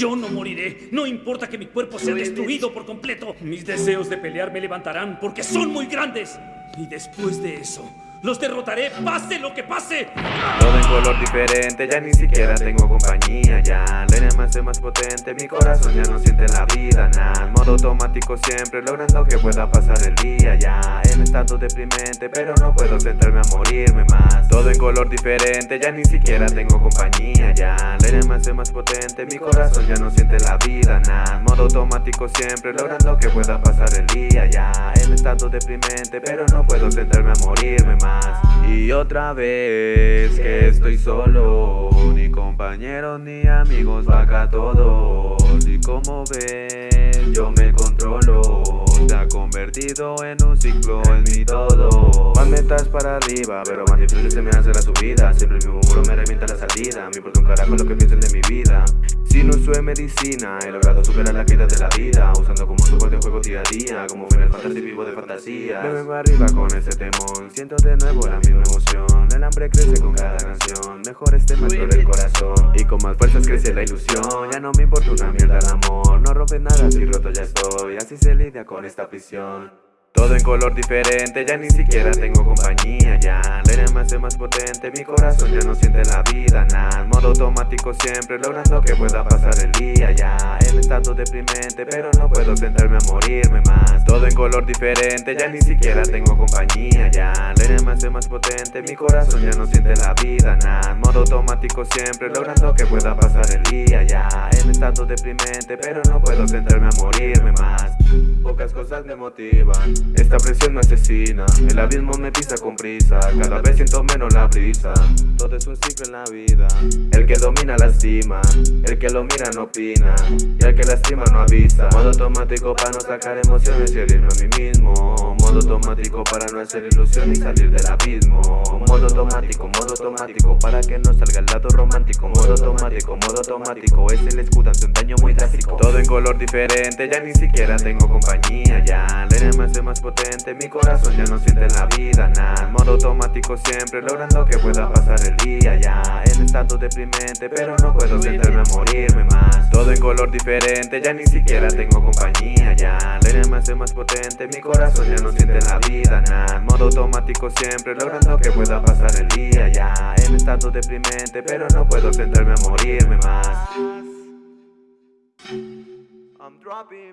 Yo no moriré. No importa que mi cuerpo sea destruido por completo. Mis deseos de pelear me levantarán porque son muy grandes. Y después de eso, los derrotaré, pase lo que pase. Todo en color diferente, ya ni siquiera tengo compañía Ya, es más potente, mi corazón ya no siente la vida Nada, modo automático siempre, logrando que pueda pasar el día Ya, en estado deprimente, pero no puedo sentarme a morirme más. Todo en color diferente, ya ni siquiera tengo compañía Ya, la arma es más potente, mi corazón ya no siente la vida Nada, modo automático siempre, logrando que pueda pasar el día Ya, en estado deprimente, pero no puedo sentarme a morirme más. Y otra vez que estoy solo Ni compañeros ni amigos, vaca todos. Y como ven, yo me controlo convertido en un ciclo en mi todo. Más metas para arriba, pero más difícil se me hace la subida. Siempre el mismo muro me revienta la salida Me importa un carajo lo que piensen de mi vida. Si no soy medicina, he logrado superar la caída de la vida Usando como soporte juego día a día Como el Fantasy vivo de fantasía. Me vengo arriba con ese temón Siento de nuevo la misma emoción. El hambre crece con cada canción Mejor este maestro del corazón. Y con más fuerzas crece la ilusión Ya no me importa una mierda el amor. No rompes nada si roto ya estoy Así se lidia con esta prisión todo en color diferente, ya ni siquiera tengo compañía Ya, la me hace más potente, mi corazón ya no siente la vida Nada, modo automático siempre, logrando que pueda pasar el día Ya, en estado deprimente, pero no puedo sentarme a morirme más. Todo en color diferente, ya ni siquiera tengo compañía Ya, la me hace más potente, mi corazón ya no siente la vida Nada, automático siempre, logrando que pueda pasar el día Ya, en estado deprimente, pero no puedo sentarme a morirme más. Pocas cosas me motivan esta presión me asesina, el abismo me pisa con prisa Cada vez siento menos la brisa. Todo es un ciclo en la vida El que domina lastima, el que lo mira no opina Y el que lastima no avisa. Modo automático para no sacar emociones y herirme a mí mismo. Modo automático para no hacer ilusión y salir del abismo. Modo automático, modo automático para que no salga el lado romántico Modo automático, modo automático es el escudo ante un daño muy drástico color diferente, ya ni siquiera tengo compañía Ya, la hace más potente Mi corazón ya no siente la vida, nada Modo automático siempre, logrando que pueda pasar el día Ya, en estado deprimente, pero no puedo sentarme a morirme más. Todo en color diferente, ya ni siquiera tengo compañía Ya, la hace más potente Mi corazón ya no siente la vida, nada Modo automático siempre, logrando que pueda pasar el día Ya, en estado deprimente, pero no puedo sentarme a morirme más I'm dropping.